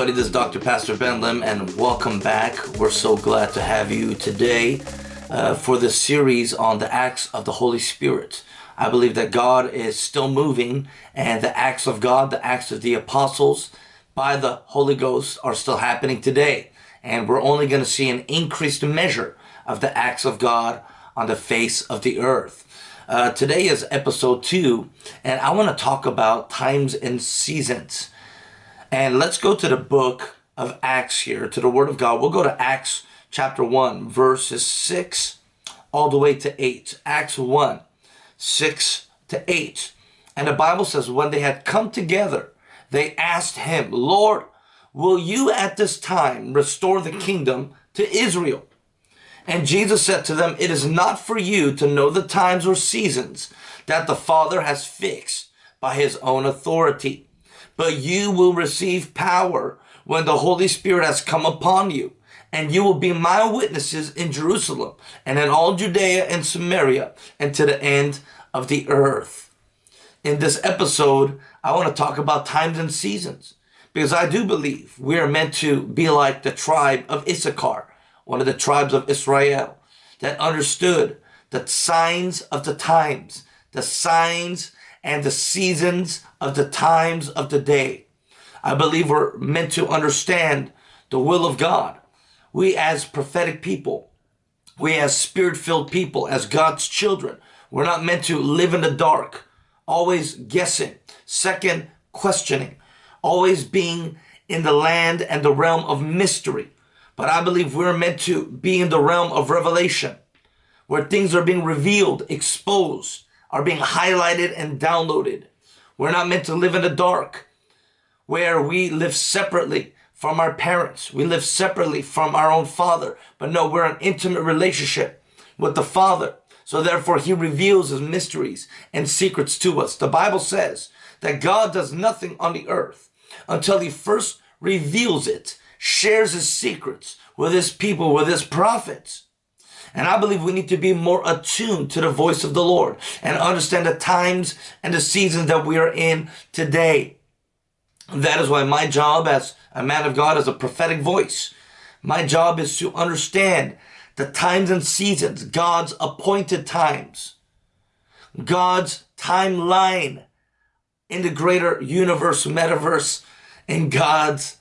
Everybody, this is Dr. Pastor Ben Lim and welcome back. We're so glad to have you today uh, for this series on the acts of the Holy Spirit. I believe that God is still moving and the acts of God, the acts of the apostles by the Holy Ghost are still happening today. And we're only going to see an increased measure of the acts of God on the face of the earth. Uh, today is episode two, and I want to talk about times and seasons. And let's go to the book of Acts here, to the Word of God. We'll go to Acts chapter 1, verses 6 all the way to 8. Acts 1, 6 to 8. And the Bible says, when they had come together, they asked him, Lord, will you at this time restore the kingdom to Israel? And Jesus said to them, It is not for you to know the times or seasons that the Father has fixed by his own authority but you will receive power when the Holy Spirit has come upon you. And you will be my witnesses in Jerusalem and in all Judea and Samaria and to the end of the earth. In this episode, I want to talk about times and seasons because I do believe we are meant to be like the tribe of Issachar, one of the tribes of Israel that understood the signs of the times, the signs and the seasons of the times of the day. I believe we're meant to understand the will of God. We as prophetic people, we as spirit-filled people, as God's children, we're not meant to live in the dark, always guessing, second questioning, always being in the land and the realm of mystery. But I believe we're meant to be in the realm of revelation, where things are being revealed, exposed, are being highlighted and downloaded. We're not meant to live in the dark where we live separately from our parents. We live separately from our own father. But no, we're an intimate relationship with the father. So therefore he reveals his mysteries and secrets to us. The Bible says that God does nothing on the earth until he first reveals it, shares his secrets with his people, with his prophets. And I believe we need to be more attuned to the voice of the Lord and understand the times and the seasons that we are in today. That is why my job as a man of God is a prophetic voice. My job is to understand the times and seasons, God's appointed times, God's timeline in the greater universe, metaverse, and God's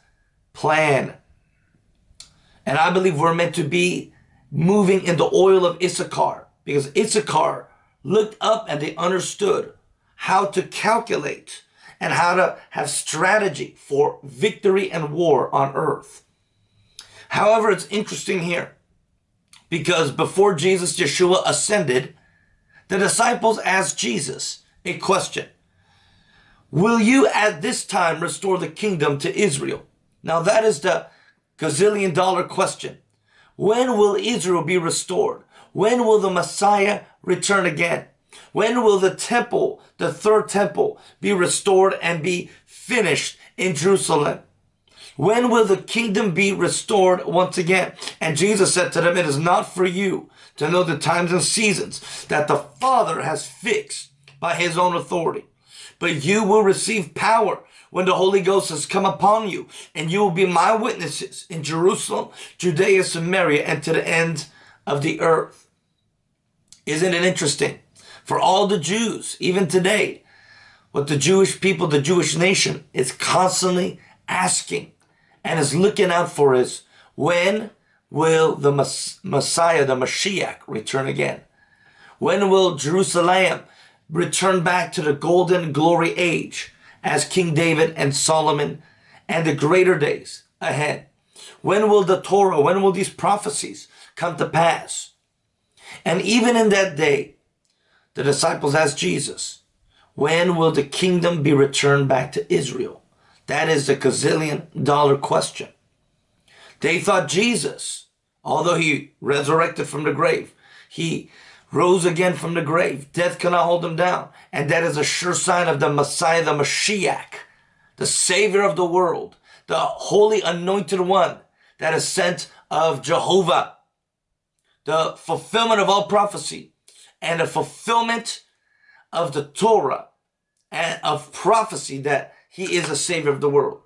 plan. And I believe we're meant to be moving in the oil of Issachar because Issachar looked up and they understood how to calculate and how to have strategy for victory and war on earth. However, it's interesting here because before Jesus, Yeshua ascended, the disciples asked Jesus a question. Will you at this time restore the kingdom to Israel? Now that is the gazillion dollar question. When will Israel be restored? When will the Messiah return again? When will the temple, the third temple, be restored and be finished in Jerusalem? When will the kingdom be restored once again? And Jesus said to them, it is not for you to know the times and seasons that the Father has fixed by his own authority. But you will receive power when the Holy Ghost has come upon you, and you will be my witnesses in Jerusalem, Judea, Samaria, and to the end of the earth. Isn't it interesting? For all the Jews, even today, what the Jewish people, the Jewish nation is constantly asking and is looking out for is, when will the Messiah, the Mashiach, return again? When will Jerusalem return back to the golden glory age? as King David and Solomon and the greater days ahead. When will the Torah, when will these prophecies come to pass? And even in that day, the disciples asked Jesus, when will the kingdom be returned back to Israel? That is the gazillion dollar question. They thought Jesus, although he resurrected from the grave, he rose again from the grave. Death cannot hold him down. And that is a sure sign of the Messiah, the Mashiach, the Savior of the world, the Holy Anointed One that is sent of Jehovah, the fulfillment of all prophecy and the fulfillment of the Torah and of prophecy that he is a Savior of the world.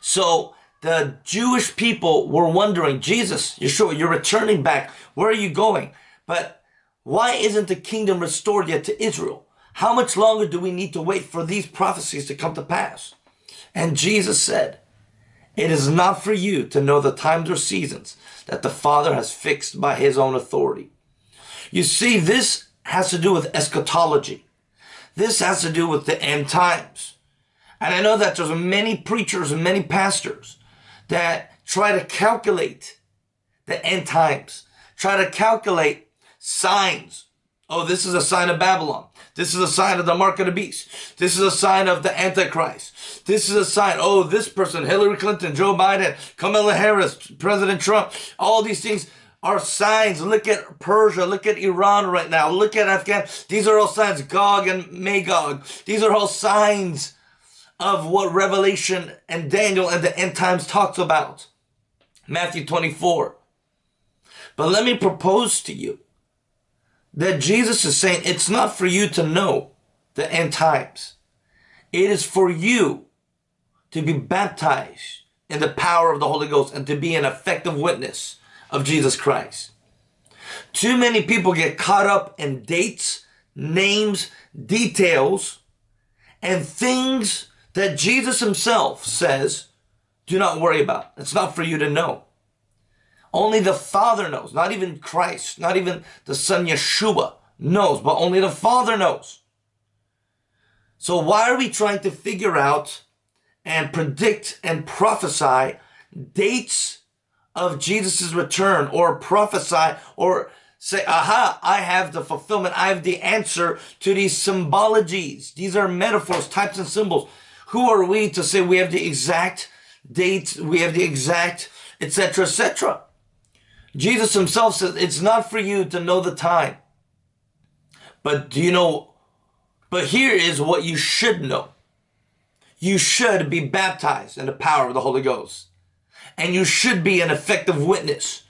So the Jewish people were wondering, Jesus, Yeshua, you're returning back. Where are you going? But why isn't the kingdom restored yet to Israel? How much longer do we need to wait for these prophecies to come to pass? And Jesus said, it is not for you to know the times or seasons that the Father has fixed by his own authority. You see, this has to do with eschatology. This has to do with the end times. And I know that there's many preachers and many pastors that try to calculate the end times, try to calculate signs. Oh, this is a sign of Babylon. This is a sign of the mark of the beast. This is a sign of the Antichrist. This is a sign. Oh, this person, Hillary Clinton, Joe Biden, Kamala Harris, President Trump, all these things are signs. Look at Persia. Look at Iran right now. Look at Afghan. These are all signs. Gog and Magog. These are all signs of what Revelation and Daniel and the end times talks about. Matthew 24. But let me propose to you that Jesus is saying it's not for you to know the end times. It is for you to be baptized in the power of the Holy Ghost and to be an effective witness of Jesus Christ. Too many people get caught up in dates, names, details, and things that Jesus himself says, do not worry about. It's not for you to know. Only the Father knows, not even Christ, not even the Son Yeshua knows, but only the Father knows. So why are we trying to figure out and predict and prophesy dates of Jesus' return or prophesy or say, aha, I have the fulfillment. I have the answer to these symbologies. These are metaphors, types and symbols. Who are we to say we have the exact date, we have the exact, etc., etc.? Jesus himself says it's not for you to know the time. But do you know? But here is what you should know. You should be baptized in the power of the Holy Ghost. And you should be an effective witness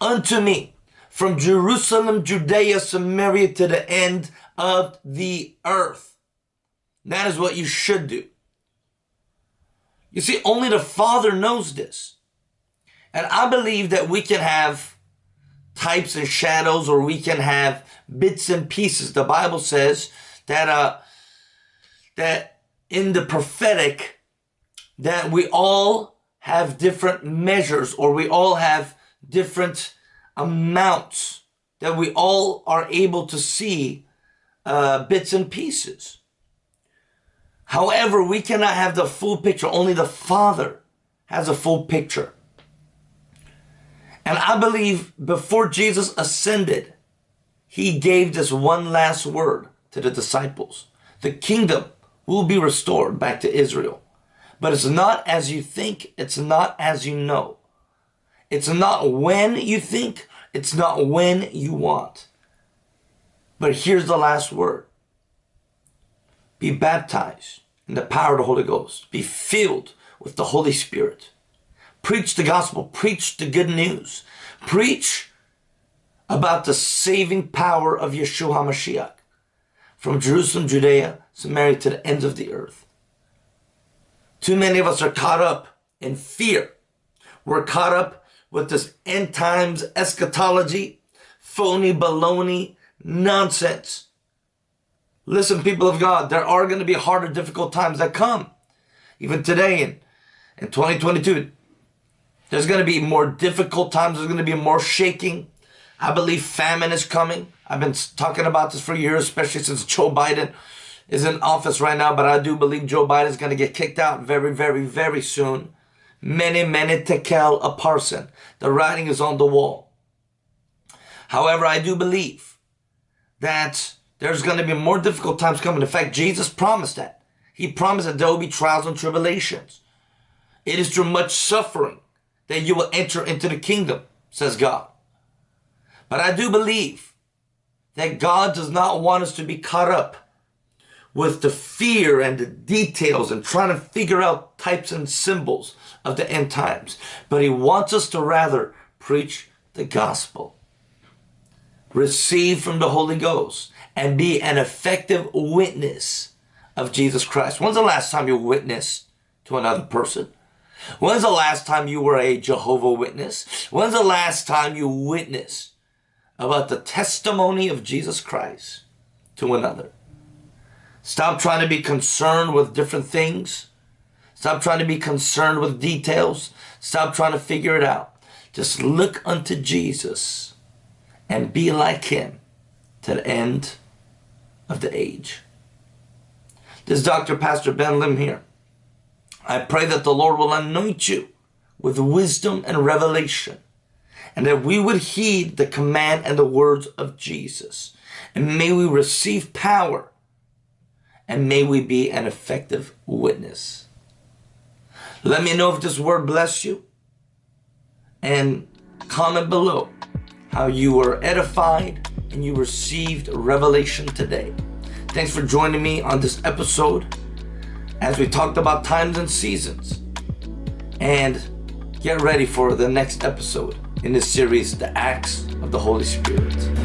unto me from Jerusalem, Judea, Samaria to the end of the earth. That is what you should do. You see, only the Father knows this. And I believe that we can have types and shadows or we can have bits and pieces. The Bible says that uh that in the prophetic that we all have different measures or we all have different amounts that we all are able to see uh, bits and pieces. However, we cannot have the full picture. Only the Father has a full picture. And I believe before Jesus ascended, he gave this one last word to the disciples. The kingdom will be restored back to Israel. But it's not as you think. It's not as you know. It's not when you think. It's not when you want. But here's the last word. Be baptized in the power of the Holy Ghost. Be filled with the Holy Spirit. Preach the gospel. Preach the good news. Preach about the saving power of Yeshua HaMashiach from Jerusalem, Judea, Samaria to the ends of the earth. Too many of us are caught up in fear. We're caught up with this end times eschatology, phony baloney nonsense. Listen, people of God, there are going to be harder, difficult times that come. Even today in, in 2022, there's going to be more difficult times. There's going to be more shaking. I believe famine is coming. I've been talking about this for years, especially since Joe Biden is in office right now. But I do believe Joe Biden is going to get kicked out very, very, very soon. Mene, mene tekel upharsin. The writing is on the wall. However, I do believe that there's going to be more difficult times coming. In fact, Jesus promised that. He promised that there will be trials and tribulations. It is through much suffering that you will enter into the kingdom, says God. But I do believe that God does not want us to be caught up with the fear and the details and trying to figure out types and symbols of the end times. But he wants us to rather preach the gospel, receive from the Holy Ghost, and be an effective witness of Jesus Christ. When's the last time you witnessed to another person? When's the last time you were a Jehovah Witness? When's the last time you witnessed about the testimony of Jesus Christ to another? Stop trying to be concerned with different things. Stop trying to be concerned with details. Stop trying to figure it out. Just look unto Jesus and be like him to the end of the age. This is Dr. Pastor Ben Lim here. I pray that the Lord will anoint you with wisdom and revelation, and that we would heed the command and the words of Jesus. And may we receive power, and may we be an effective witness. Let me know if this word blessed you, and comment below how you were edified and you received revelation today. Thanks for joining me on this episode as we talked about times and seasons. And get ready for the next episode in this series, The Acts of the Holy Spirit.